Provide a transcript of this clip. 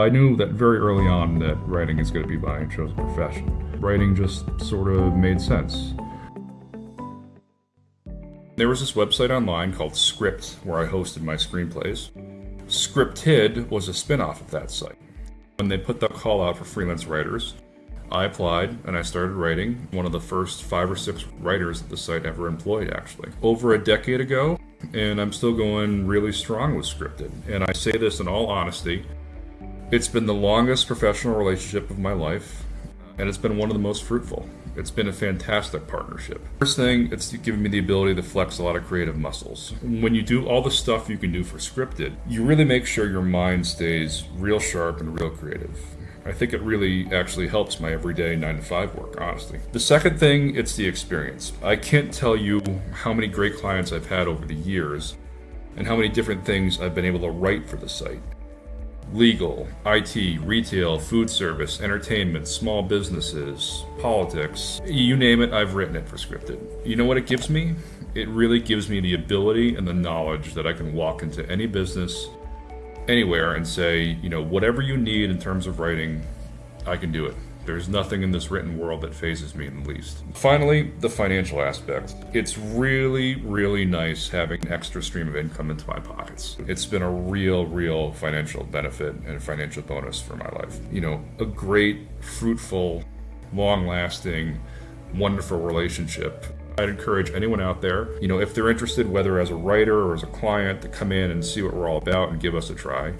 I knew that very early on that writing is going to be my chosen profession. Writing just sort of made sense. There was this website online called Script where I hosted my screenplays. Scripted was a spin off of that site. When they put the call out for freelance writers, I applied and I started writing. One of the first five or six writers that the site ever employed, actually. Over a decade ago, and I'm still going really strong with Scripted. And I say this in all honesty it's been the longest professional relationship of my life, and it's been one of the most fruitful. It's been a fantastic partnership. First thing, it's given me the ability to flex a lot of creative muscles. When you do all the stuff you can do for scripted, you really make sure your mind stays real sharp and real creative. I think it really actually helps my everyday 9 to 5 work, honestly. The second thing, it's the experience. I can't tell you how many great clients I've had over the years and how many different things I've been able to write for the site legal, IT, retail, food service, entertainment, small businesses, politics. You name it, I've written it for scripted. You know what it gives me? It really gives me the ability and the knowledge that I can walk into any business, anywhere, and say, you know, whatever you need in terms of writing, I can do it. There's nothing in this written world that fazes me in the least. Finally, the financial aspect. It's really, really nice having an extra stream of income into my pockets. It's been a real, real financial benefit and financial bonus for my life. You know, a great, fruitful, long lasting, wonderful relationship I'd encourage anyone out there, you know, if they're interested, whether as a writer or as a client, to come in and see what we're all about and give us a try.